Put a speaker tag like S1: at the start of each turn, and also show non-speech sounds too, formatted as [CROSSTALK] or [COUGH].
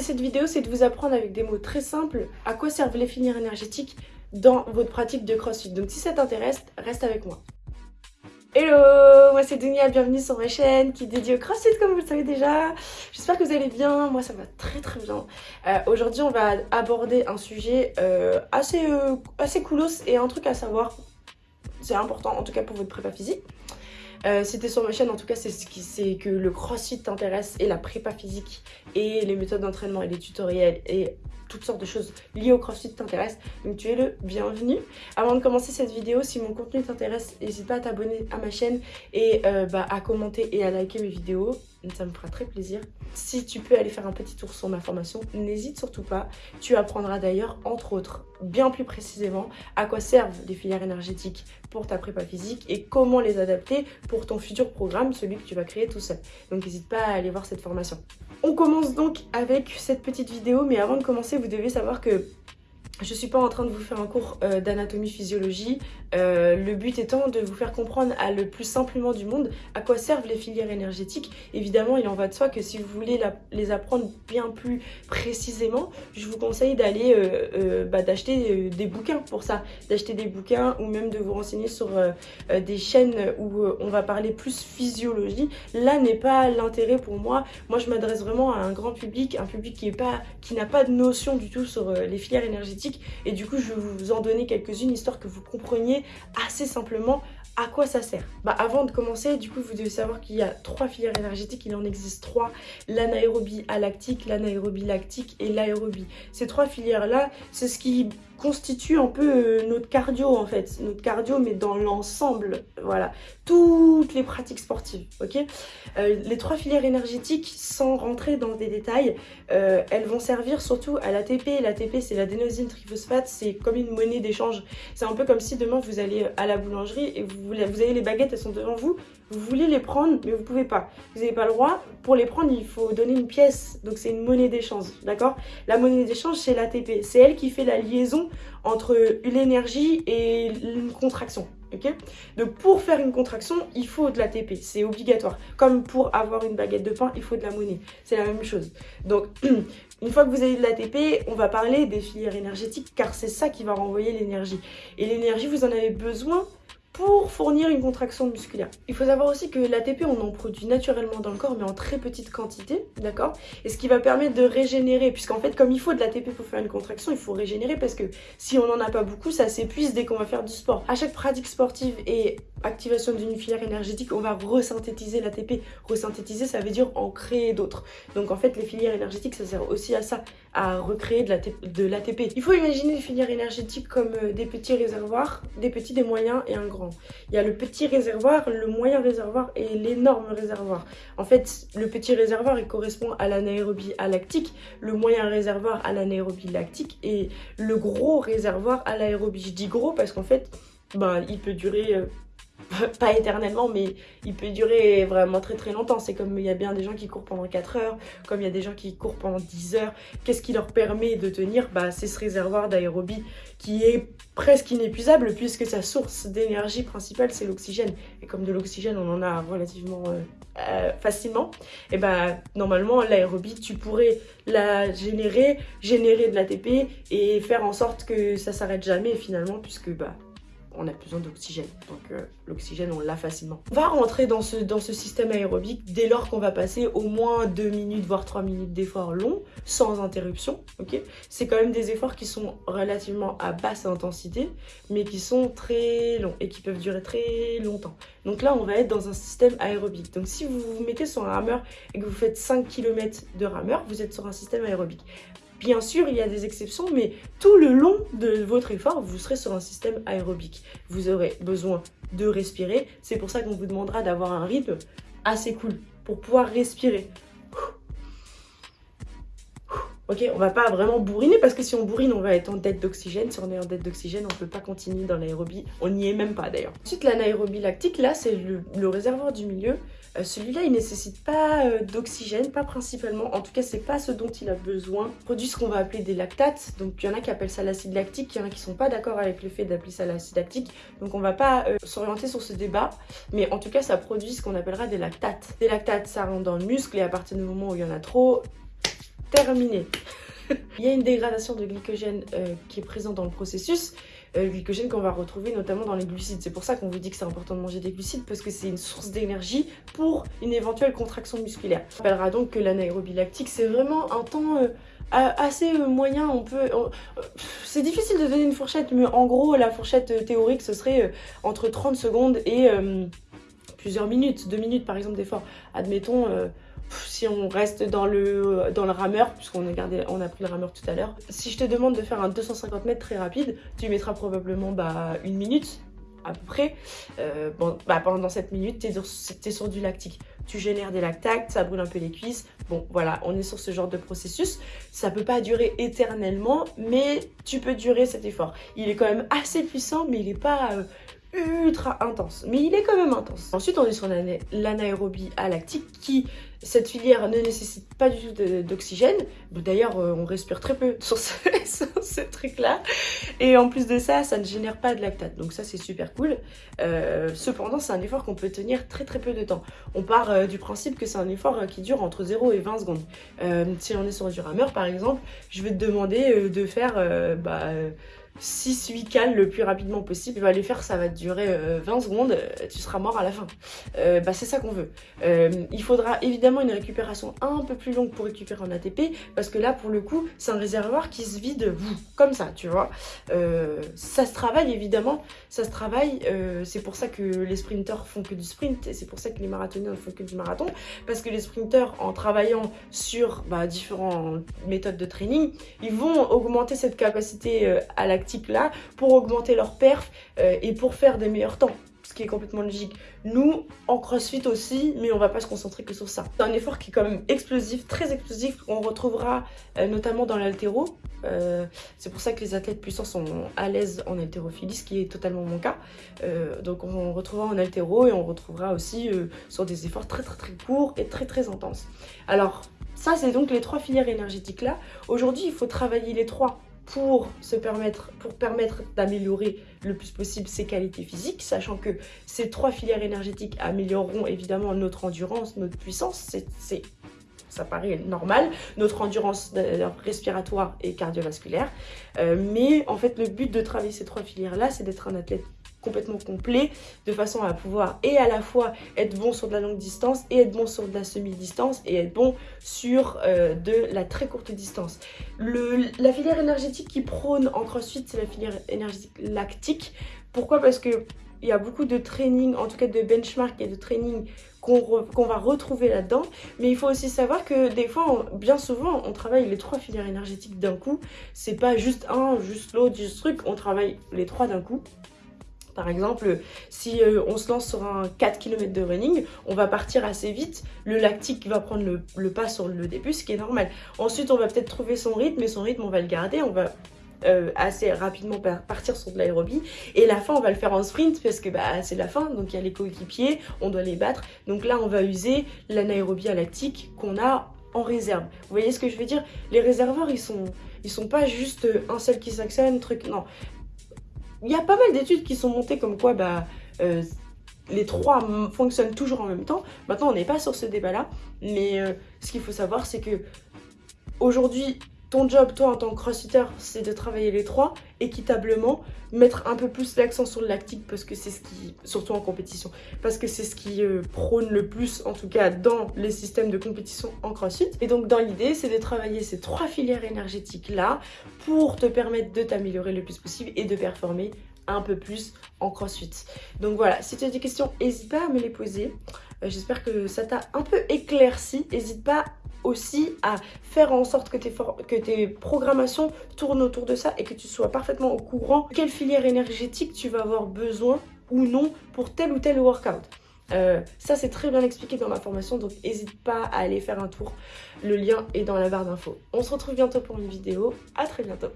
S1: cette vidéo, c'est de vous apprendre avec des mots très simples à quoi servent les filières énergétiques dans votre pratique de CrossFit. Donc si ça t'intéresse, reste avec moi. Hello, moi c'est Dunia, bienvenue sur ma chaîne qui est dédiée au CrossFit comme vous le savez déjà. J'espère que vous allez bien, moi ça va très très bien. Euh, aujourd'hui on va aborder un sujet euh, assez, euh, assez coolos et un truc à savoir, c'est important en tout cas pour votre prépa physique. Euh, C'était sur ma chaîne, en tout cas, c'est ce c'est que le crossfit t'intéresse et la prépa physique et les méthodes d'entraînement et les tutoriels et toutes sortes de choses liées au crossfit t'intéressent. Donc tu es le bienvenu. Avant de commencer cette vidéo, si mon contenu t'intéresse, n'hésite pas à t'abonner à ma chaîne et euh, bah, à commenter et à liker mes vidéos ça me fera très plaisir. Si tu peux aller faire un petit tour sur ma formation, n'hésite surtout pas. Tu apprendras d'ailleurs, entre autres, bien plus précisément, à quoi servent les filières énergétiques pour ta prépa physique et comment les adapter pour ton futur programme, celui que tu vas créer tout seul. Donc n'hésite pas à aller voir cette formation. On commence donc avec cette petite vidéo, mais avant de commencer, vous devez savoir que je ne suis pas en train de vous faire un cours euh, d'anatomie physiologie, euh, le but étant de vous faire comprendre à le plus simplement du monde à quoi servent les filières énergétiques. Évidemment, il en va de soi que si vous voulez les apprendre bien plus précisément, je vous conseille d'aller euh, bah, d'acheter des bouquins pour ça, d'acheter des bouquins ou même de vous renseigner sur des chaînes où on va parler plus physiologie. Là n'est pas l'intérêt pour moi. Moi, je m'adresse vraiment à un grand public, un public qui n'a pas de notion du tout sur les filières énergétiques et du coup je vais vous en donner quelques-unes histoire que vous compreniez assez simplement à quoi ça sert. Bah, Avant de commencer, du coup, vous devez savoir qu'il y a trois filières énergétiques, il en existe trois, l'anaérobie alactique, l'anaérobie lactique et l'aérobie. Ces trois filières-là, c'est ce qui constitue un peu euh, notre cardio en fait, notre cardio mais dans l'ensemble, voilà, toutes les pratiques sportives, ok? Euh, Les trois filières énergétiques, sans rentrer dans des détails, euh, elles vont servir surtout à l'ATP, l'ATP c'est l'adénosine triphosphate, c'est comme une monnaie d'échange, c'est un peu comme si demain vous allez à la boulangerie et vous, vous avez les baguettes, elles sont devant vous, vous voulez les prendre, mais vous pouvez pas. Vous n'avez pas le droit. Pour les prendre, il faut donner une pièce. Donc, c'est une monnaie d'échange, d'accord? La monnaie d'échange, c'est l'ATP. C'est elle qui fait la liaison entre l'énergie et une contraction, ok? Donc, pour faire une contraction, il faut de l'ATP. C'est obligatoire. Comme pour avoir une baguette de pain, il faut de la monnaie. C'est la même chose. Donc, [CLEARS THROAT] une fois que vous avez de l'ATP, on va parler des filières énergétiques, car c'est ça qui va renvoyer l'énergie. Et l'énergie, vous en avez besoin pour fournir une contraction musculaire. Il faut savoir aussi que l'ATP, on en produit naturellement dans le corps, mais en très petite quantité, d'accord? Et ce qui va permettre de régénérer, puisqu'en fait, comme il faut de l'ATP pour faire une contraction, il faut régénérer, parce que si on n'en a pas beaucoup, ça s'épuise dès qu'on va faire du sport. À chaque pratique sportive et activation d'une filière énergétique, on va resynthétiser l'ATP. Resynthétiser, ça veut dire en créer d'autres. Donc en fait, les filières énergétiques, ça sert aussi à ça, à recréer de l'ATP. Il faut imaginer les filières énergétiques comme euh, des petits réservoirs, des petits, des moyens et un grand. Il y a le petit réservoir, le moyen réservoir et l'énorme réservoir. En fait, le petit réservoir, il correspond à l'anaérobie lactique, le moyen réservoir à l'anaérobie lactique et le gros réservoir à l'aérobie. Je dis gros parce qu'en fait, ben, il peut durer euh, [LAUGHS] pas éternellement, mais il peut durer vraiment très très longtemps. C'est comme il y a bien des gens qui courent pendant 4 heures, comme il y a des gens qui courent pendant 10 heures. Qu'est-ce qui leur permet de tenir? Bah, C'est ce réservoir d'aérobie qui est presque inépuisable puisque sa source d'énergie principale c'est l'oxygène. Et comme de l'oxygène on en a relativement euh, euh, facilement, et bah normalement l'aérobie tu pourrais la générer, générer de l'ATP et faire en sorte que ça s'arrête jamais finalement puisque bah on a besoin d'oxygène. Donc euh, l'oxygène, on l'a facilement. On va rentrer dans ce, système aérobique dès lors qu'on va passer au moins 2 minutes, voire 3 minutes d'efforts longs, sans interruption. ok? C'est quand même des efforts qui sont relativement à basse intensité, mais qui sont très longs et qui peuvent durer très longtemps. Donc là, on va être dans un système aérobique. Donc si vous vous mettez sur un rameur et que vous faites 5 km de rameur, vous êtes sur un système aérobique. Bien sûr, il y a des exceptions, mais tout le long de votre effort, vous serez sur un système aérobique. Vous aurez besoin de respirer. C'est pour ça qu'on vous demandera d'avoir un rythme assez cool pour pouvoir respirer. Ok, on va pas vraiment bourriner parce que si on bourrine, on va être en dette d'oxygène. Si on est en dette d'oxygène, on peut pas continuer dans l'aérobie. On n'y est même pas d'ailleurs. Ensuite, l'anaérobie lactique, là, c'est le, réservoir du milieu. Euh, celui-là, il nécessite pas euh, d'oxygène, pas principalement. En tout cas, c'est pas ce dont il a besoin. Il produit ce qu'on va appeler des lactates. Donc, il y en a qui appellent ça l'acide lactique. Il y en a qui sont pas d'accord avec le fait d'appeler ça l'acide lactique. Donc, on va pas euh, s'orienter sur ce débat. Mais en tout cas, ça produit ce qu'on appellera des lactates. Des lactates, ça rentre dans le muscle et à partir du moment où il y en a trop, terminé. [LAUGHS] Il y a une dégradation de glycogène euh, qui est présente dans le processus, euh, glycogène qu'on va retrouver notamment dans les glucides. C'est pour ça qu'on vous dit que c'est important de manger des glucides parce que c'est une source d'énergie pour une éventuelle contraction musculaire. On rappellera donc que l'anaérobie lactique, c'est vraiment un temps euh, assez moyen. On peut, c'est difficile de donner une fourchette, mais en gros, la fourchette théorique, ce serait entre 30 secondes et plusieurs minutes, deux minutes par exemple d'effort. Admettons si on reste dans le, dans le rameur, puisqu'on a, gardé, on a pris le rameur tout à l'heure, si je te demande de faire un 250 mètres très rapide, tu mettras probablement bah, une minute à peu près. Euh, bon, bah, pendant cette minute, tu es, sur du lactique. Tu génères des lactates, ça brûle un peu les cuisses. Bon, voilà, on est sur ce genre de processus. Ça peut pas durer éternellement, mais tu peux durer cet effort. Il est quand même assez puissant, mais il n'est pas... Euh, ultra intense, mais il est quand même intense. Ensuite, on est sur l'anaérobie lactique qui, cette filière ne nécessite pas du tout d'oxygène. D'ailleurs, euh, on respire très peu [LAUGHS] sur ce, truc-là. Et en plus de ça, ça ne génère pas de lactate. Donc ça, c'est super cool. Euh, cependant, c'est un effort qu'on peut tenir très très peu de temps. On part euh, du principe que c'est un effort qui dure entre 0 et 20 secondes. si on est sur du rameur, par exemple, je vais te demander de faire... Bah, 6-8 cales le plus rapidement possible. Tu vas les faire, ça va durer 20 euh, secondes, euh, tu seras mort à la fin. Euh, bah, c'est ça qu'on veut. il faudra évidemment une récupération un peu plus longue pour récupérer un ATP, parce que là, pour le coup, c'est un réservoir qui se vide comme ça, tu vois. ça se travaille, évidemment, ça se travaille. c'est pour ça que les sprinteurs font que du sprint, et c'est pour ça que les marathoniens ne font que du marathon, parce que les sprinteurs, en travaillant sur bah, différentes méthodes de training, ils vont augmenter cette capacité à la là pour augmenter leur perf euh, et pour faire des meilleurs temps ce qui est complètement logique. Nous, en crossfit aussi, mais on va pas se concentrer que sur ça. C'est un effort qui est quand même explosif, très explosif, qu'on retrouvera euh, notamment dans l'altéro. Euh, c'est pour ça que les athlètes puissants sont à l'aise en haltérophilie, ce qui est totalement mon cas. donc on retrouvera en altéro et on retrouvera aussi sur des efforts très très très courts et très très intenses. Alors, ça c'est donc les trois filières énergétiques là. Aujourd'hui, il faut travailler les trois pour, se permettre, d'améliorer le plus possible ses qualités physiques, sachant que ces trois filières énergétiques amélioreront évidemment notre endurance, notre puissance, c'est ça paraît normal, notre endurance respiratoire et cardiovasculaire. Euh, mais en fait, le but de travailler ces trois filières-là, c'est d'être un athlète complètement complet de façon à pouvoir et à la fois être bon sur de la longue distance et être bon sur de la semi-distance et être bon sur euh, de la très courte distance. La filière énergétique qui prône en crossfit, c'est la filière énergétique lactique. Pourquoi? Parce que il y a beaucoup de training, en tout cas de benchmark et de training qu'on va retrouver là-dedans. Mais il faut aussi savoir que des fois, bien souvent, on travaille les trois filières énergétiques d'un coup. C'est pas juste un, juste l'autre, juste truc. On travaille les trois d'un coup. Par exemple, si euh, on se lance sur un 4 km de running, on va partir assez vite. Le lactique va prendre le, pas sur le début, ce qui est normal. Ensuite, on va peut-être trouver son rythme, et son rythme, on va le garder. On va euh, assez rapidement partir sur de l'aérobie. Et la fin, on va le faire en sprint parce que bah, c'est la fin. Donc il y a les coéquipiers, on doit les battre. Donc là, on va user l'anaérobie lactique qu'on a en réserve. Vous voyez ce que je veux dire? Les réservoirs, ils sont, ils sont pas juste un seul qui s'actionne, truc. Non, il y a pas mal d'études qui sont montées comme quoi bah, euh, les trois fonctionnent toujours en même temps. Maintenant, on n'est pas sur ce débat-là, mais euh, ce qu'il faut savoir, c'est que aujourd'hui, ton job, toi, en tant que crossfitter, c'est de travailler les trois équitablement, mettre un peu plus l'accent sur le lactique parce que c'est ce qui, surtout en compétition, parce que c'est ce qui euh, prône le plus, en tout cas, dans les systèmes de compétition en crossfit. Et donc, dans l'idée, c'est de travailler ces trois filières énergétiques-là pour te permettre de t'améliorer le plus possible et de performer un peu plus en crossfit. Donc voilà, si tu as des questions, n'hésite pas à me les poser. Euh, j'espère que ça t'a un peu éclairci. N'hésite pas aussi à faire en sorte que tes, que programmations tournent autour de ça et que tu sois parfaitement au courant quelle filière énergétique tu vas avoir besoin ou non pour tel ou tel workout. Euh, ça c'est très bien expliqué dans ma formation donc n'hésite pas à aller faire un tour. Le lien est dans la barre d'infos. On se retrouve bientôt pour une vidéo. À très bientôt.